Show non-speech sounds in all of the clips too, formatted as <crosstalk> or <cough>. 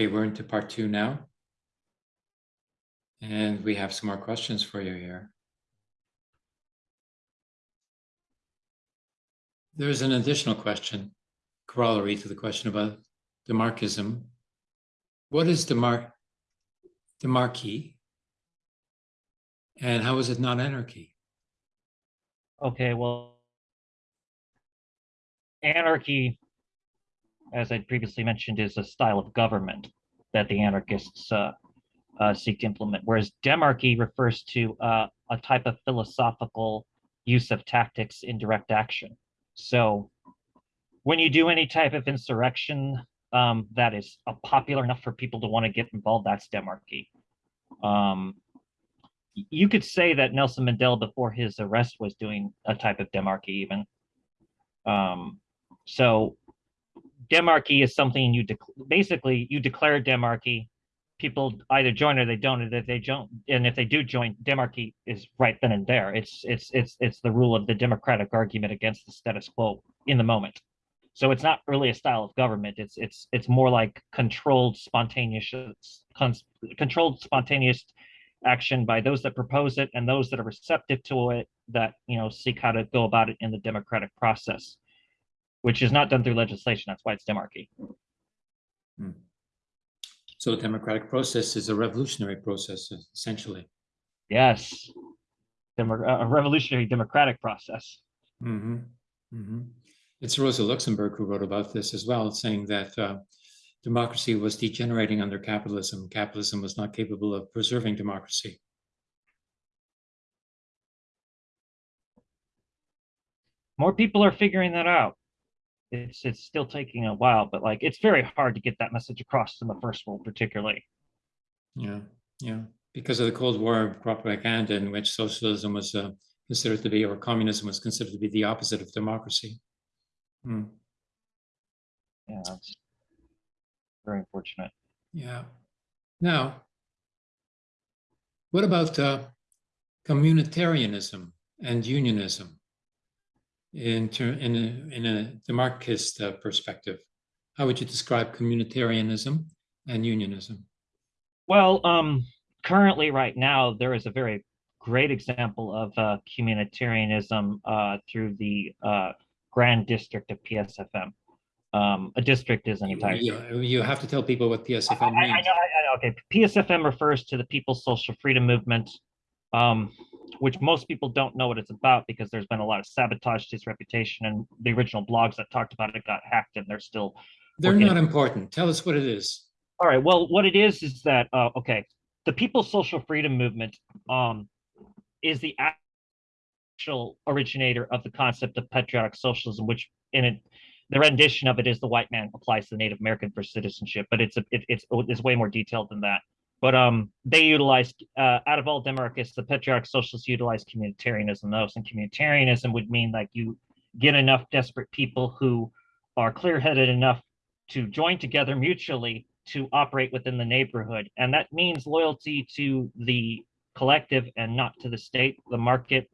Okay, we're into part two now. And we have some more questions for you here. There's an additional question, corollary to the question about Demarchism. What is Demar Demarchy? And how is it not anarchy? Okay, well, anarchy, as I previously mentioned, is a style of government that the anarchists uh, uh, seek to implement, whereas demarchy refers to uh, a type of philosophical use of tactics in direct action. So when you do any type of insurrection um, that is popular enough for people to want to get involved, that's demarchy. Um, you could say that Nelson Mandela before his arrest was doing a type of demarchy even. Um, so demarchy is something you basically you declare demarchy. People either join or they don't. And if they don't, and if they do join, demarchy is right then and there. It's it's it's it's the rule of the democratic argument against the status quo in the moment. So it's not really a style of government. It's it's it's more like controlled, spontaneous, controlled, spontaneous action by those that propose it and those that are receptive to it that you know seek how to go about it in the democratic process which is not done through legislation that's why it's demarchy hmm. so the democratic process is a revolutionary process essentially yes Demo a revolutionary democratic process mm -hmm. Mm -hmm. it's rosa luxemburg who wrote about this as well saying that uh, democracy was degenerating under capitalism. Capitalism was not capable of preserving democracy. More people are figuring that out. It's it's still taking a while, but like it's very hard to get that message across in the first world, particularly. Yeah, yeah, because of the Cold War propaganda, in which socialism was uh, considered to be, or communism was considered to be the opposite of democracy. Hmm. Yeah, very unfortunate. Yeah. Now, what about uh, communitarianism and unionism in, in, a, in a Demarchist uh, perspective? How would you describe communitarianism and unionism? Well, um, currently right now, there is a very great example of uh, communitarianism uh, through the uh, Grand District of PSFM um, a district is an entire. You, you have to tell people what PSFM I, means. I, I, know, I know. Okay, PSFM refers to the People's Social Freedom Movement, um, which most people don't know what it's about because there's been a lot of sabotage to his reputation, and the original blogs that talked about it got hacked, and they're still. They're not important. Tell us what it is. All right. Well, what it is is that uh, okay, the People's Social Freedom Movement um, is the actual originator of the concept of patriotic socialism, which in it the rendition of it is the white man applies to the Native American for citizenship, but it's a, it, it's it's way more detailed than that. But um, they utilized uh, out of all demarchists, the patriotic socialists utilized communitarianism most, and communitarianism would mean like you get enough desperate people who are clear-headed enough to join together mutually to operate within the neighborhood, and that means loyalty to the collective and not to the state, the market,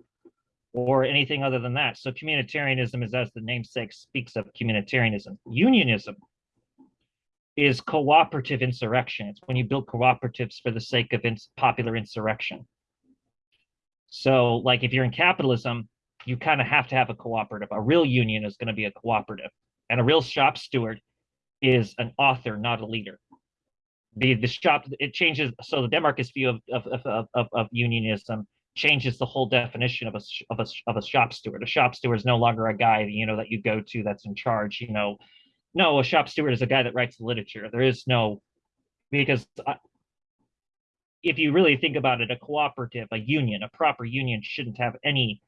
or anything other than that. So communitarianism is as the namesake speaks of communitarianism. Unionism is cooperative insurrection. It's when you build cooperatives for the sake of ins popular insurrection. So like if you're in capitalism, you kind of have to have a cooperative. A real union is going to be a cooperative. And a real shop steward is an author, not a leader. The, the shop, it changes. So the Demarchist view of, of, of, of, of unionism changes the whole definition of a of a of a shop steward. A shop steward is no longer a guy you know that you go to that's in charge. You know, no, a shop steward is a guy that writes the literature. There is no because I, if you really think about it, a cooperative, a union, a proper union shouldn't have any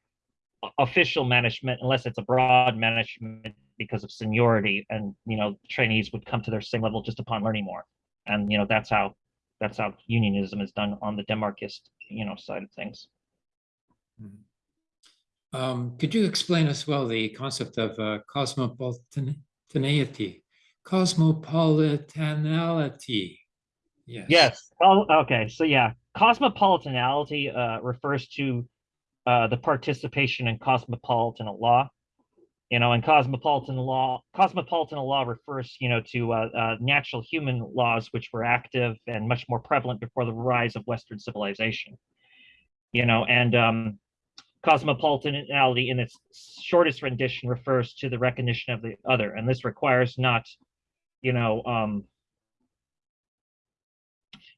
official management unless it's a broad management because of seniority and you know trainees would come to their same level just upon learning more and you know that's how that's how unionism is done on the demarchist you know side of things Mm-hmm. Um, could you explain as well the concept of uh, cosmopolitanity? Cosmopolitanality. Yes. Yes. Oh, okay. So yeah, cosmopolitanality uh, refers to uh, the participation in cosmopolitan law. You know, and cosmopolitan law, cosmopolitan law refers, you know, to uh, uh, natural human laws, which were active and much more prevalent before the rise of Western civilization. You know, and um, cosmopolitanality in its shortest rendition refers to the recognition of the other, and this requires not, you know, um,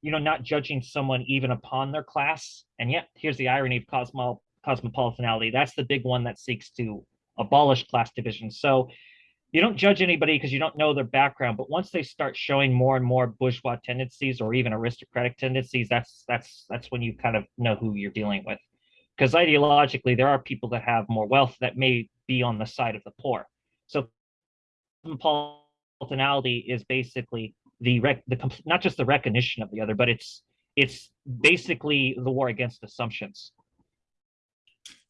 you know, not judging someone even upon their class. And yet, here's the irony of cosmo cosmopolitanality. That's the big one that seeks to abolish class division. So you don't judge anybody because you don't know their background, but once they start showing more and more bourgeois tendencies or even aristocratic tendencies, that's that's that's when you kind of know who you're dealing with. Because ideologically, there are people that have more wealth that may be on the side of the poor. So cosmopolitanality is basically the rec the not just the recognition of the other, but it's it's basically the war against assumptions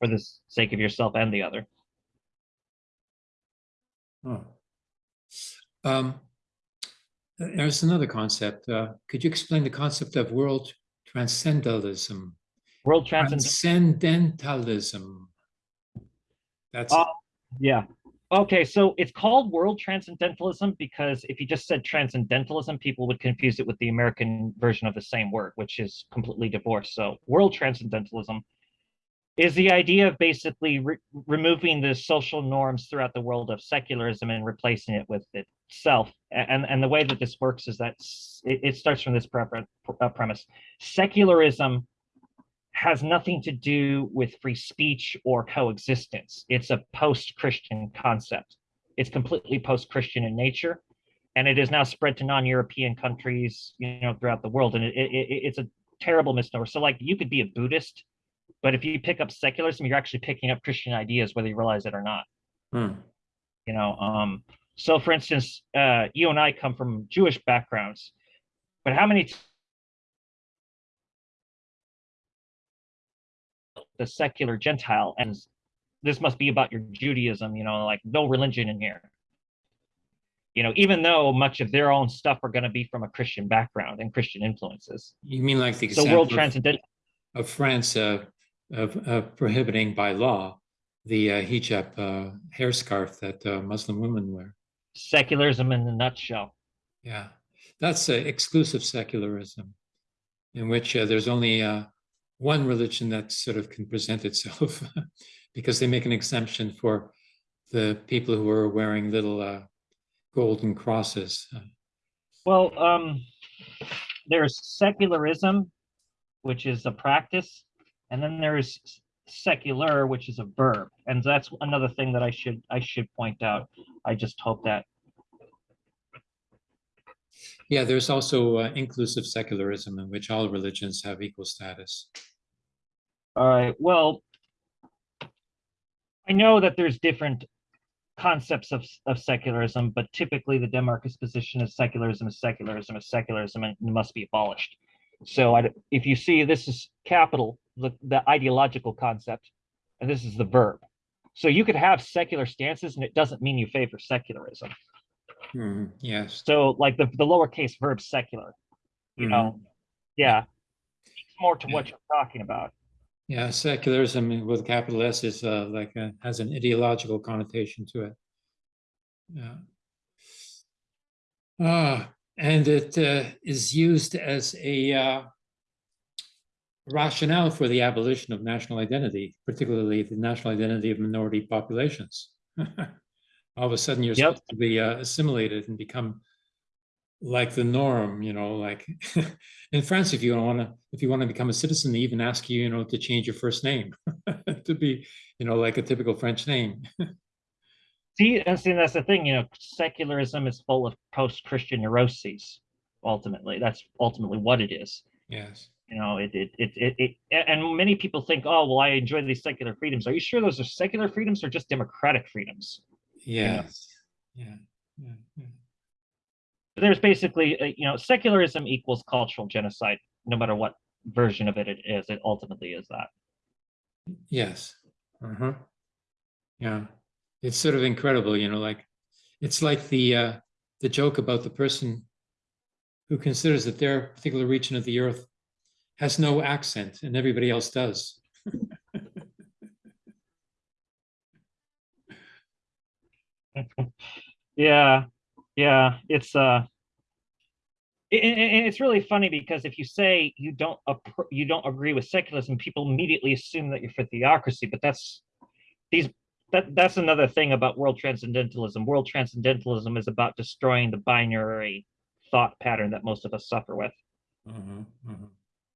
for the sake of yourself and the other. Oh. Um, there's another concept. Uh, could you explain the concept of world transcendentalism? World Transcendentalism. That's Uh, yeah. Okay, so it's called world transcendentalism because if you just said transcendentalism, people would confuse it with the American version of the same word, which is completely divorced. So world transcendentalism is the idea of basically re removing the social norms throughout the world of secularism and replacing it with itself. And, and the way that this works is that it, it starts from this pre uh, premise. Secularism has nothing to do with free speech or coexistence. It's a post-Christian concept. It's completely post-Christian in nature, and it is now spread to non-European countries, you know, throughout the world. And it, it, it's a terrible misnomer. So, like, you could be a Buddhist, but if you pick up secularism, you're actually picking up Christian ideas, whether you realize it or not. Hmm. You know, um, so for instance, uh, you and I come from Jewish backgrounds, but how many the secular Gentile, and this must be about your Judaism, you know, like no religion in here. You know, even though much of their own stuff are going to be from a Christian background and Christian influences. You mean like the so world transcendent of France uh, of, of, prohibiting by law the uh, hijab uh, hair scarf that uh, Muslim women wear. Secularism in a nutshell. Yeah, that's uh, exclusive secularism, in which uh, there's only uh, one religion that sort of can present itself <laughs> because they make an exemption for the people who are wearing little uh, golden crosses. Well, um, there's secularism, which is a practice, and then there's secular, which is a verb, and that's another thing that I should I should point out. I just hope that. Yeah, there's also uh, inclusive secularism in which all religions have equal status. All right, well, I know that there's different concepts of, of secularism, but typically the Demarchist position is secularism is secularism is secularism and must be abolished. So I, if you see this is capital, the, the ideological concept, and this is the verb. So you could have secular stances and it doesn't mean you favor secularism. Mm, yes. So like the, the lowercase verb secular, you mm -hmm. know, yeah, it's more to yeah. what you're talking about. Yeah, secularism with capital S is uh, like a, has an ideological connotation to it. Yeah. Uh, and it uh, is used as a uh, rationale for the abolition of national identity, particularly the national identity of minority populations. <laughs> All of a sudden, you're yep. supposed to be uh, assimilated and become like the norm, you know, like <laughs> in France, if you want to, if you want to become a citizen, they even ask you, you know, to change your first name <laughs> to be, you know, like a typical French name. <laughs> see, and see, that's the thing, you know, secularism is full of post-Christian neuroses. Ultimately, that's ultimately what it is. Yes. You know, it, it, it, it, it, and many people think, oh, well, I enjoy these secular freedoms. Are you sure those are secular freedoms or just democratic freedoms? Yes. You know? Yeah. Yeah. yeah there's basically, a, you know, secularism equals cultural genocide, no matter what version of it it is. It ultimately is that. Yes. Uh huh. Yeah. It's sort of incredible, you know, like it's like the uh, the joke about the person who considers that their particular region of the earth has no accent and everybody else does. <laughs> Yeah, yeah, it's uh, it, it- it's really funny because if you say you don't you don't agree with secularism, people immediately assume that you're for theocracy. But that's these that that's another thing about world transcendentalism. World transcendentalism is about destroying the binary thought pattern that most of us suffer with Mhm, mhm.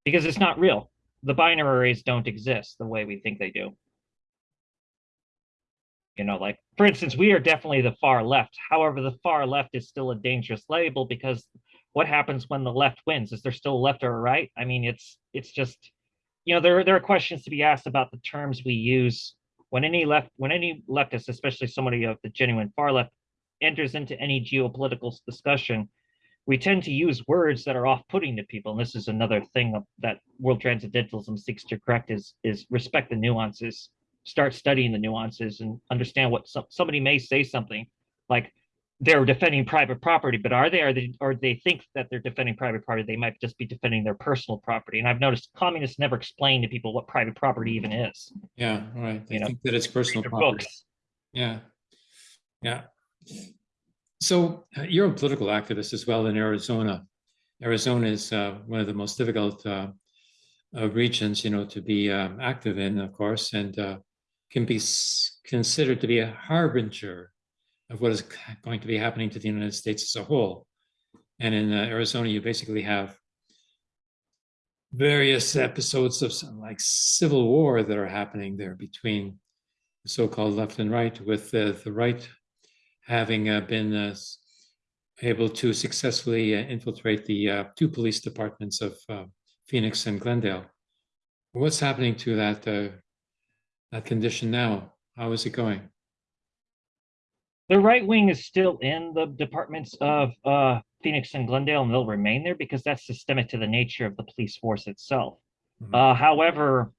because it's not real. The binaries don't exist the way we think they do. You know, like for instance, we are definitely the far left. However, the far left is still a dangerous label because what happens when the left wins? Is there still left or right? I mean, it's it's just you know there there are questions to be asked about the terms we use when any left when any leftist, especially somebody of the genuine far left, enters into any geopolitical discussion. We tend to use words that are off-putting to people, and this is another thing that world transcendentalism seeks to correct: is is respect the nuances start studying the nuances and understand what some, somebody may say something like they're defending private property, but are they? Are they? Or they think that they're defending private property? They might just be defending their personal property. And I've noticed communists never explain to people what private property even is. Yeah, right. They You know, that it's personal property. books. Yeah, yeah. So uh, you're a political activist as well in Arizona. Arizona is uh, one of the most difficult uh, uh, regions, you know, to be um, active in, of course, and uh, can be considered to be a harbinger of what is going to be happening to the United States as a whole. And in uh, Arizona, you basically have various episodes of some, like civil war that are happening there between the so-called left and right, with uh, the right having uh, been uh, able to successfully uh, infiltrate the uh, two police departments of Phoenix and Glendale. What's happening to that that condition now? How is it going? The right wing is still in the departments of uh, Phoenix and Glendale, and they'll remain there because that's systemic to the nature of the police force itself. Mhm. Uh, however,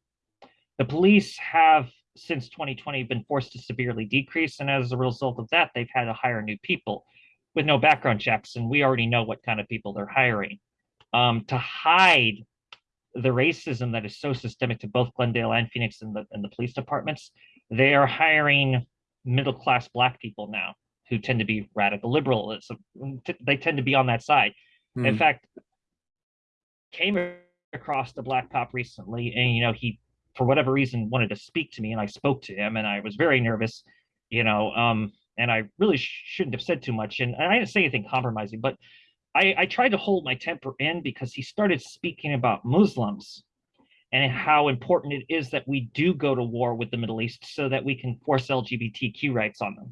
the police have since 2020 been forced to severely decrease, and as a result of that, they've had to hire new people with no background checks, and we already know what kind of people they're hiring. Um, to hide the racism that is so systemic to both Glendale and Phoenix and the and the police departments, they are hiring middle class black people now who tend to be radical liberal. It's they tend to be on that side. In Hmm. fact, came across the black cop recently, and you know he, for whatever reason, wanted to speak to me, and I spoke to him, and I was very nervous, you know, um, and I really sh- shouldn't have said too much, and I didn't say anything compromising, but I, I tried to hold my temper in because he started speaking about Muslims and how important it is that we do go to war with the Middle East so that we can force LGBTQ rights on them.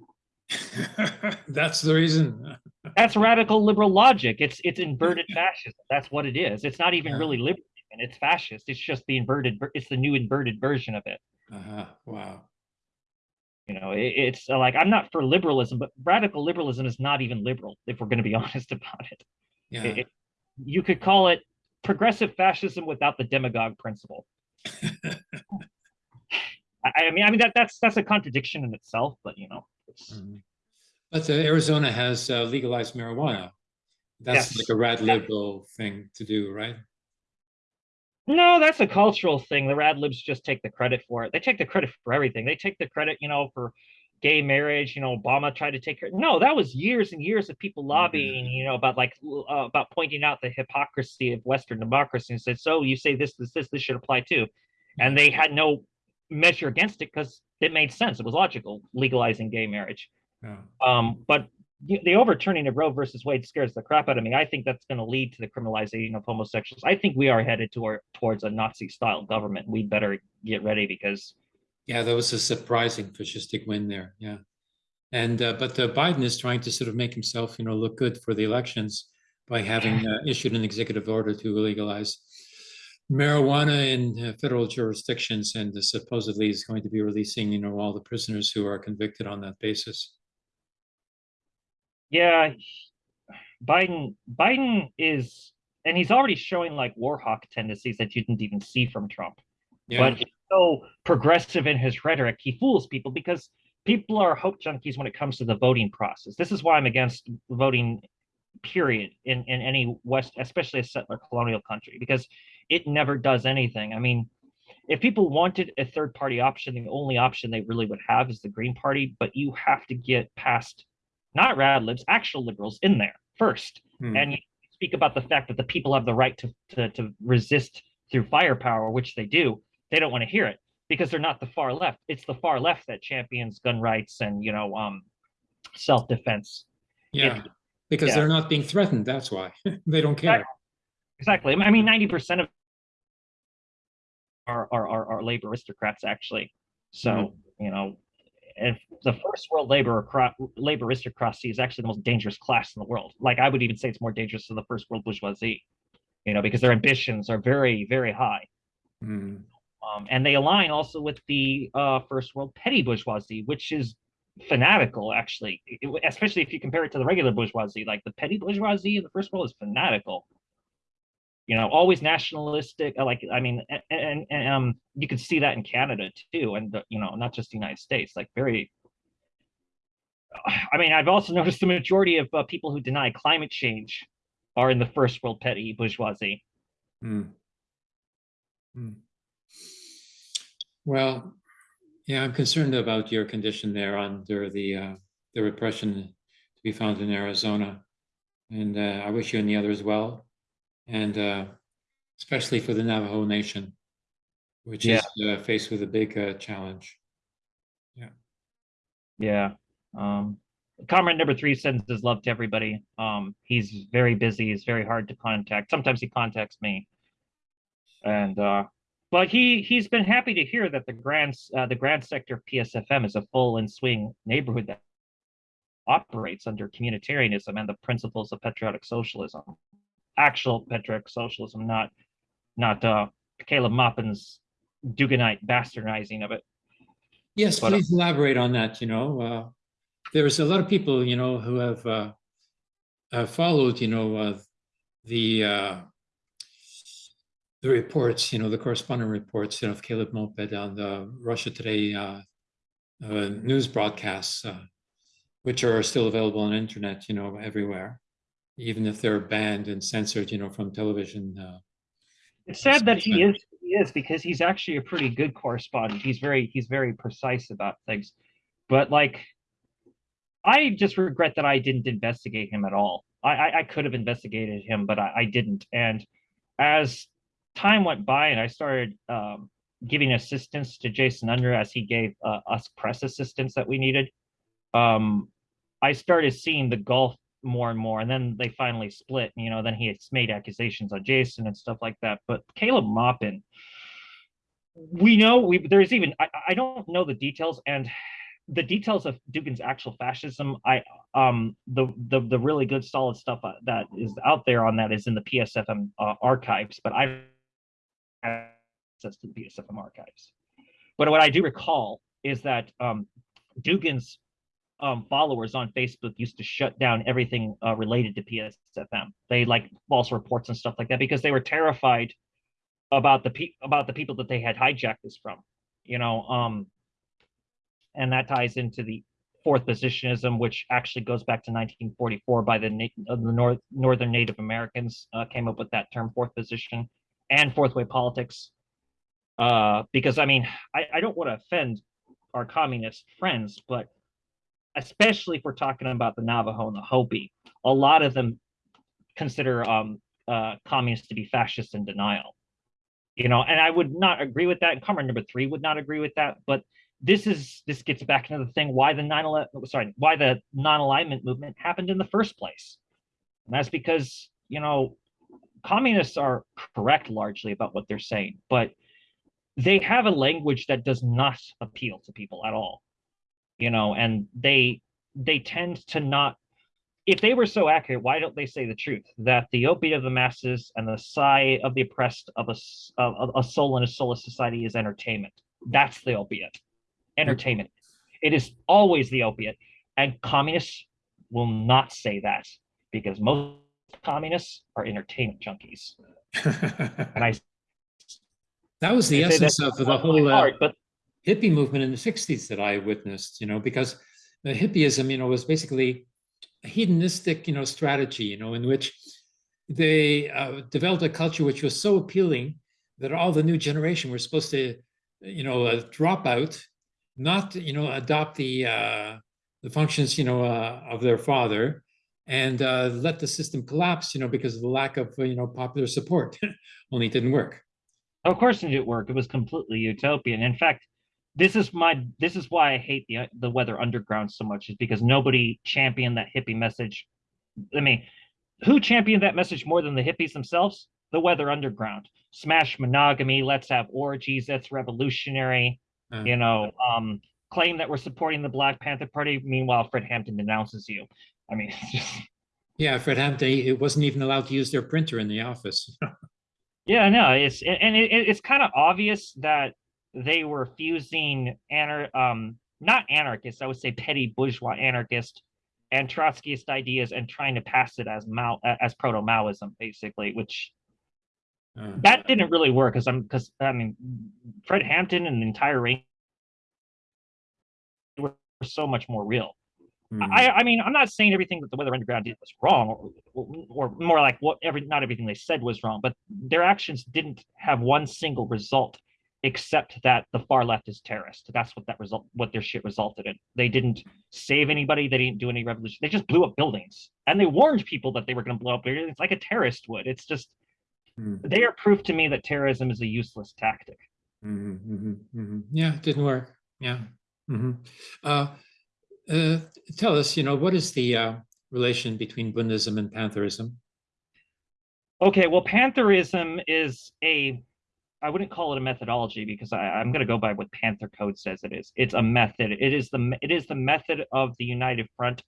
<laughs> That's the reason. <laughs> That's radical liberal logic. It's it's inverted <laughs> fascism. That's what it is. It's not even Yeah. really liberal. and It's fascist. It's just the inverted. It's the new inverted version of it. Uh-huh. Wow. You know, it, it's uh, like I'm not for liberalism, but radical liberalism is not even liberal if we're going to be <laughs> honest about it. Yeah. It- it- you could call it progressive fascism without the demagogue principle. <laughs> I, I mean, I mean that that's that's a contradiction in itself, but you know, it's, Mhm. But uh, Arizona has uh, legalized marijuana. That's Yes. like a rad liberal thing to do, right? No, that's a cultural thing. The rad libs just take the credit for it. They take the credit for everything. They take the credit, you know, for gay marriage. You know, Obama tried to take credit. No, that was years and years of people lobbying, you know, about like uh, about pointing out the hypocrisy of Western democracy and said, so you say this, this, this, this should apply too, and they had no measure against it because it made sense. It was logical legalizing gay marriage. Yeah. Um, but the overturning of Roe versus Wade scares the crap out of me. I think that's going to lead to the criminalization of homosexuals. I think we are headed toward towards a Nazi-style government. We better get ready because Yeah, that was a surprising fascistic win there. Yeah. And uh, but uh, Biden is trying to sort of make himself, you know, look good for the elections by having uh, issued an executive order to legalize marijuana in uh, federal jurisdictions, and supposedly is going to be releasing, you know, all the prisoners who are convicted on that basis. Yeah, Biden Biden is and he's already showing like war hawk tendencies that you didn't even see from Trump. Yeah. But he's so progressive in his rhetoric, he fools people because people are hope junkies when it comes to the voting process. This is why I'm against voting, period, in, in any West, especially a settler colonial country, because it never does anything. I mean, if people wanted a third party option, the only option they really would have is the Green Party, but you have to get past not rad libs, actual liberals in there first. Hmm. And you speak about the fact that the people have the right to, to, to resist through firepower, which they do. They don't want to hear it because they're not the far left. It's the far left that champions gun rights and, you know, um, self-defense. Yeah, because yeah. they're not being threatened, that's why. <laughs> They don't care. Exactly. I mean, 90% of are, are, are, are labor aristocrats, actually. So, Mhm. you know, if the first world labor acro- labor aristocracy is actually the most dangerous class in the world. Like I would even say it's more dangerous than the first world bourgeoisie, you know, because their ambitions are very, very high. Hmm. Um, and they align also with the uh, first world petty bourgeoisie, which is fanatical, actually, it- especially if you compare it to the regular bourgeoisie. Like the petty bourgeoisie in the first world is fanatical. You know, always nationalistic. uh, Like, I mean, a- a- and, and um, you can see that in Canada too, and the, you know, not just the United States. Like, very. I mean, I've also <laughs> noticed the majority of uh, people who deny climate change are in the first world petty bourgeoisie. Hmm. Hmm. Well, yeah, I'm concerned about your condition there under the, uh, the repression to be found in Arizona. And, uh, I wish you and the others well. And, uh, especially for the Navajo Nation, which is, uh, faced with a big, uh, challenge. Yeah. Yeah. Um, comrade number three sends his love to everybody. Um, he's very busy. He's very hard to contact. Sometimes he contacts me. And uh, but he he's been happy to hear that the grand uh, the grand sector PSFM is a full and swing neighborhood that operates under communitarianism and the principles of patriotic socialism, actual patriotic socialism, not not uh, Caleb Maupin's Duginite bastardizing of it. Yes, But, uh, please elaborate on that, you know, uh, there's a lot of people, you know, who have, uh, uh, followed, you know, uh, the, uh, the reports, you know, the correspondent reports, you know, of Caleb Maupin on the Russia Today, uh, uh, news broadcasts, uh, which are still available on internet, you know, everywhere, even if they're banned and censored, you know, from television, uh, It's sad that he is he is because he's actually a pretty good correspondent. He's very he's very precise about things. But like I just regret that I didn't investigate him at all. I I, I could have investigated him, but I, I didn't. And as time went by and I started um, giving assistance to Jason Unruhe as he gave uh, us press assistance that we needed, um, I started seeing the gulf more and more. And then they finally split. You know, then he made accusations on Jason and stuff like that. But Caleb Maupin, we know we there's even I, I don't know the details and the details of Dugin's actual fascism. I um the the the really good solid stuff uh, that is out there on that is in the PSFM uh, archives, but I have access to the PSFM archives. But what I do recall is that um, Dugin's um, followers on Facebook used to shut down everything uh, related to PSFM. They like false reports and stuff like that because they were terrified about the pe- about the people that they had hijacked this from. You know, um, and that ties into the fourth positionism, which actually goes back to 1944 by the, uh, the North, Northern Native Americans uh, came up with that term, fourth position, and fourth way politics. Uh, because I mean, I, I don't want to offend our communist friends, but especially if we're talking about the Navajo and the Hopi, a lot of them consider um, uh, communists to be fascist in denial. You know, and I would not agree with that. And comrade number three would not agree with that. But this is this gets back into the thing why the 9 11 sorry why the non-alignment movement happened in the first place and that's because you know communists are correct largely about what they're saying but they have a language that does not appeal to people at all you know and they they tend to not if they were so accurate why don't they say the truth that the opiate of the masses and the sigh of the oppressed of a, of a soul in a soulless society is entertainment that's the opiate entertainment. It is always the opiate. And communists will not say that because most communists are entertainment junkies. <laughs> And I That was the that essence of the whole uh, but hippie movement in the sixties that I witnessed, you know, because the hippieism, you know, was basically a hedonistic, you know, strategy, you know, in which they uh, developed a culture which was so appealing that all the new generation were supposed to, you know, uh, drop out, not, you know, adopt the, uh, the functions, you know, uh, of their father and uh, let the system collapse, you know, because of the lack of, you know, popular support. <laughs> Only it didn't work. Of course it didn't work. It was completely utopian. In fact, this is my this is why I hate the the Weather Underground so much is because nobody championed that hippie message. I mean, who championed that message more than the hippies themselves? The Weather Underground. Smash monogamy, let's have orgies, that's revolutionary. Uh, You know, um, claim that we're supporting the Black Panther Party. Meanwhile, Fred Hampton denounces you. I mean, <laughs> just yeah, Fred Hampton, it wasn't even allowed to use their printer in the office. <laughs> Yeah, no, it's and and it, it's kind of obvious that they were fusing anar um not anarchists, I would say petty bourgeois anarchist and Trotskyist ideas and trying to pass it as Mao as proto Maoism, basically, which Uh, that didn't really work because I'm because I mean Fred Hampton and the entire range were so much more real. mm, I, I mean, I'm not saying everything that the Weather Underground did was wrong, or, or more like what every not everything they said was wrong, but their actions didn't have one single result except that the far left is terrorist. That's what that result, what their shit resulted in. They didn't save anybody. They didn't do any revolution. They just blew up buildings, and they warned people that they were going to blow up. It's like a terrorist would. It's just mm, they are proof to me that terrorism is a useless tactic. mhm, mhm, mhm. Yeah, it didn't work. Yeah. mhm. Uh, uh, tell us, you know, what is the uh, relation between Buddhism and Pantherism? Okay, well, Pantherism is a, I wouldn't call it a methodology because I, I'm going to go by what Panther Code says it is. It's a method. It is the it is the method of the United Front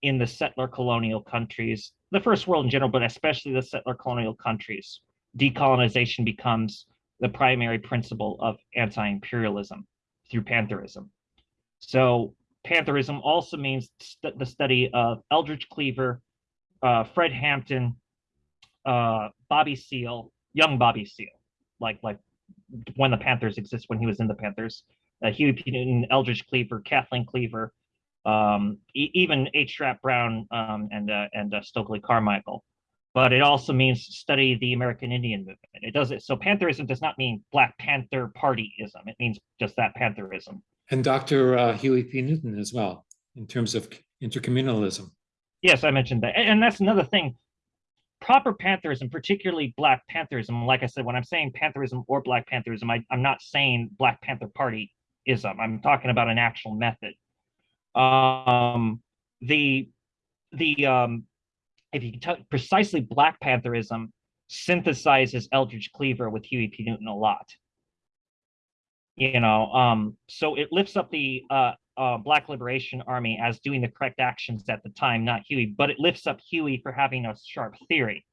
in the settler colonial countries, the first world in general, but especially the settler colonial countries. Decolonization becomes the primary principle of anti-imperialism through Pantherism. So Pantherism also means st- the study of Eldridge Cleaver, uh, Fred Hampton, uh Bobby Seale, young Bobby Seale, like like when the Panthers exist when he was in the Panthers, uh, Huey P. Newton, Eldridge Cleaver, Kathleen Cleaver, um, e- even H. Rap Brown um, and uh, and uh, Stokely Carmichael. But it also means study the American Indian movement. It does it. So Pantherism does not mean Black Panther Partyism. It means just that Pantherism. And Dr. Uh, Huey P. Newton as well, in terms of intercommunalism. Yes, I mentioned that, and, and that's another thing. Proper Pantherism, particularly Black Pantherism, like I said, when I'm saying Pantherism or Black Pantherism, I, I'm not saying Black Panther Partyism. I'm talking about an actual method. Um, the the um, if you can tell precisely Black Pantherism synthesizes Eldridge Cleaver with Huey P. Newton a lot. You know, um, so it lifts up the uh, uh, Black Liberation Army as doing the correct actions at the time, not Huey, but it lifts up Huey for having a sharp theory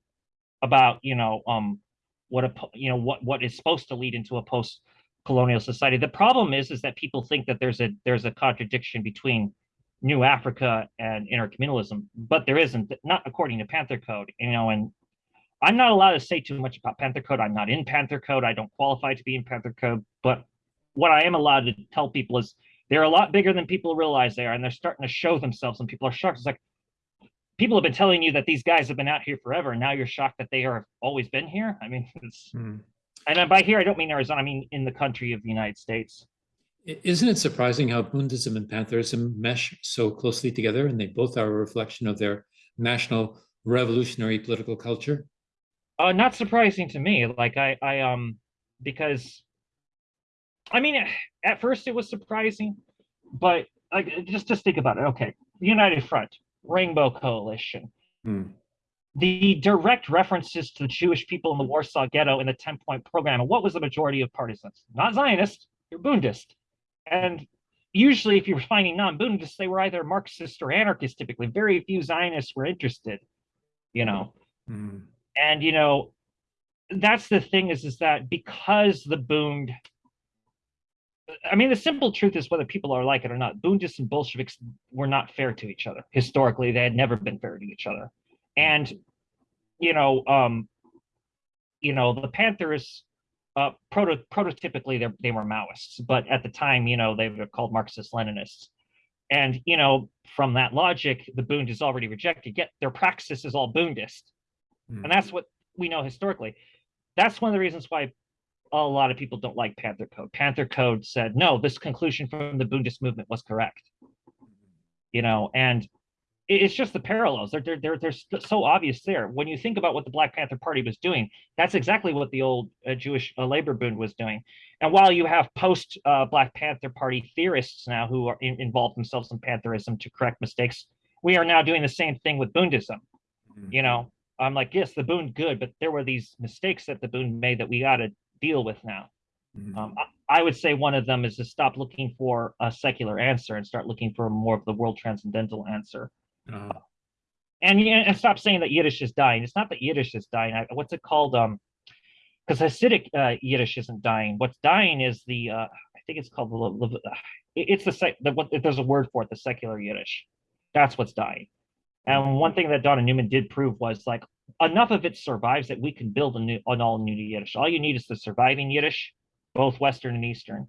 about, you know, um, what a you know what what is supposed to lead into a post-colonial society. The problem is, is that people think that there's a there's a contradiction between New Africa and intercommunalism, but there isn't, not according to Panther Code, you know, and I'm not allowed to say too much about Panther Code. I'm not in Panther Code. I don't qualify to be in Panther Code, but what I am allowed to tell people is they're a lot bigger than people realize they are, and they're starting to show themselves, and people are shocked. It's like people have been telling you that these guys have been out here forever, and now you're shocked that they are always been here. I mean, <laughs> it's, Hmm. and by here I don't mean Arizona. I mean in the country of the United States. Isn't it surprising how Bundism and Pantherism mesh so closely together and they both are a reflection of their national revolutionary political culture? Uh, not surprising to me. Like I, I um, because I mean, at first it was surprising, but like just just think about it. Okay, United Front, Rainbow Coalition, Hmm. the direct references to the Jewish people in the Warsaw Ghetto in the 10 point program. And what was the majority of partisans? Not Zionist, you're Bundist. And usually, if you were finding non Bundists, they were either Marxist or anarchist typically. Very few Zionists were interested, you know. Hmm. And, you know, that's the thing is, is that because the Bund, I mean, the simple truth is whether people are like it or not, Bundists and Bolsheviks were not fair to each other. Historically, they had never been fair to each other. And, you know, um, you know, the Panthers, uh, proto prototypically they they were Maoists, but at the time, you know, they were called Marxist Leninists. And, you know, from that logic, the Bund is already rejected, yet their praxis is all Bundist. Hmm. And that's what we know historically. That's one of the reasons why a lot of people don't like Panther Code. Panther Code said, no, this conclusion from the Bundist movement was correct. You know, and it's just the parallels. They're, they're, they're, they're so obvious there. When you think about what the Black Panther Party was doing, that's exactly what the old uh, Jewish uh, labor Bund was doing. And while you have post uh, Black Panther Party theorists now who are in, involved themselves in Pantherism to correct mistakes, we are now doing the same thing with Bundism. You know, I'm like, yes, the Bund good, but there were these mistakes that the Bund made that we got to deal with now. Mhm. Um, I, I would say one of them is to stop looking for a secular answer and start looking for more of the world transcendental answer. Uh, And and stop saying that Yiddish is dying. It's not that Yiddish is dying. I, what's it called? Um, because Hasidic uh, Yiddish isn't dying. What's dying is the uh, I think it's called the, uh, it's the sec. The, what, there's a word for it. The secular Yiddish. That's what's dying. And one thing that Donna Newman did prove was like enough of it survives that we can build a new an all new Yiddish. All you need is the surviving Yiddish, both Western and Eastern.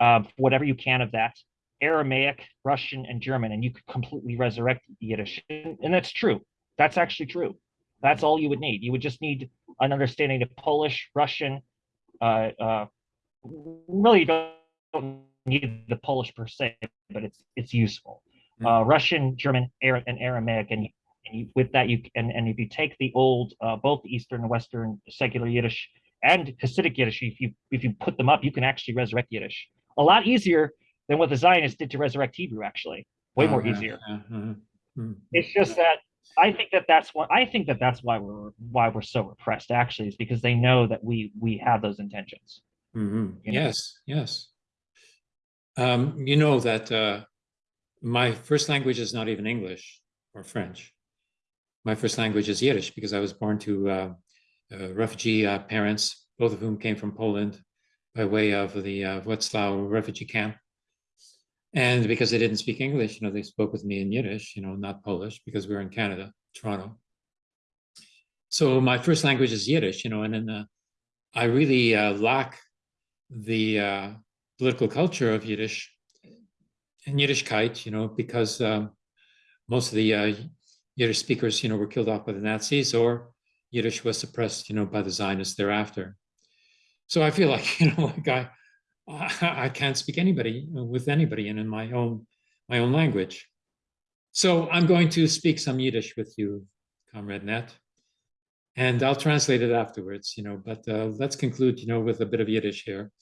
Um, whatever you can of that, Aramaic, Russian, and German, and you could completely resurrect Yiddish. And, and that's true. That's actually true. That's all you would need. You would just need an understanding of Polish, Russian. Uh, uh, really, don't, don't need the Polish per se, but it's it's useful. Uh, Russian, German, Ara- and Aramaic, and, and you, with that you and and if you take the old uh, both Eastern and Western secular Yiddish and Hasidic Yiddish, if you if you put them up, you can actually resurrect Yiddish a lot easier than what the Zionists did to resurrect Hebrew. Actually, way more yeah, easier. Mm. It's just that I think that that's what I think that that's why we're why we're so repressed. Actually, is because they know that we we have those intentions. Mhm. you know? Yes, yes. Um, you know that uh, my first language is not even English or French. My first language is Yiddish because I was born to uh, uh, refugee uh, parents, both of whom came from Poland by way of the uh, refugee camp. And because they didn't speak English, you know, they spoke with me in Yiddish, you know, not Polish, because we were in Canada, Toronto. So my first language is Yiddish, you know, and then uh, I really uh, lack the uh, political culture of Yiddish and Yiddishkeit, you know, because most of the Yiddish speakers, you know, were killed off by the Nazis or Yiddish was suppressed, you know, by the Zionists thereafter. So I feel <laughs> like, you know, like I, I can't speak anybody with anybody and in my own my own language. So I'm going to speak some Yiddish with you, Comrade Net, and I'll translate it afterwards, you know, but uh, let's conclude, you know, with a bit of Yiddish here.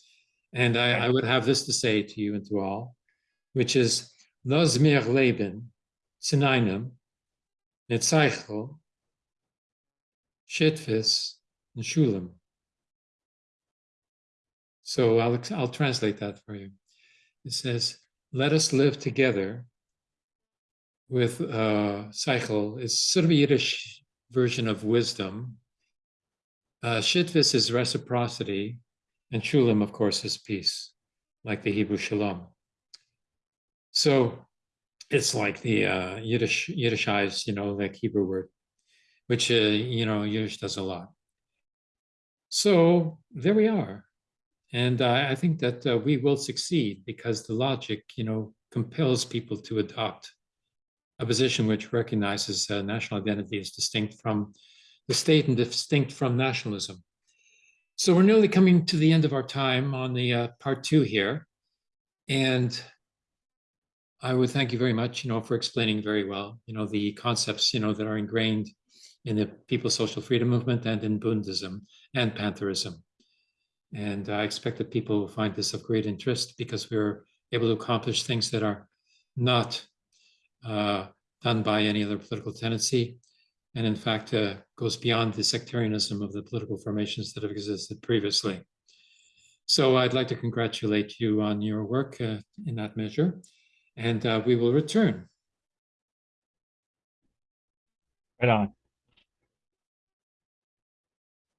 And I, I would have this to say to you and to all, which is, Los mir leben, zinainem, mit Zeichel, Shitfis, and Shulam. So I'll, I'll translate that for you. It says, let us live together with uh, Zeichel. It's sort of a Yiddish version of wisdom. Uh, Shitvis is reciprocity, and Shulam, of course, is peace, like the Hebrew Shalom. So it's like the uh, Yiddish Yiddishized, you know, like Hebrew word, which uh, you know Yiddish does a lot. So there we are, and uh, I think that uh, we will succeed because the logic, you know, compels people to adopt a position which recognizes uh, national identity as distinct from the state and distinct from nationalism. So we're nearly coming to the end of our time on the uh, part two here. And I would thank you very much, you know, for explaining very well, you know, the concepts, you know, that are ingrained in the People's Social Freedom Movement and in Bundism and Pantherism. And I expect that people will find this of great interest because we're able to accomplish things that are not uh, done by any other political tendency, and in fact uh, goes beyond the sectarianism of the political formations that have existed previously. So I'd like to congratulate you on your work uh, in that measure, and uh, we will return. Right on.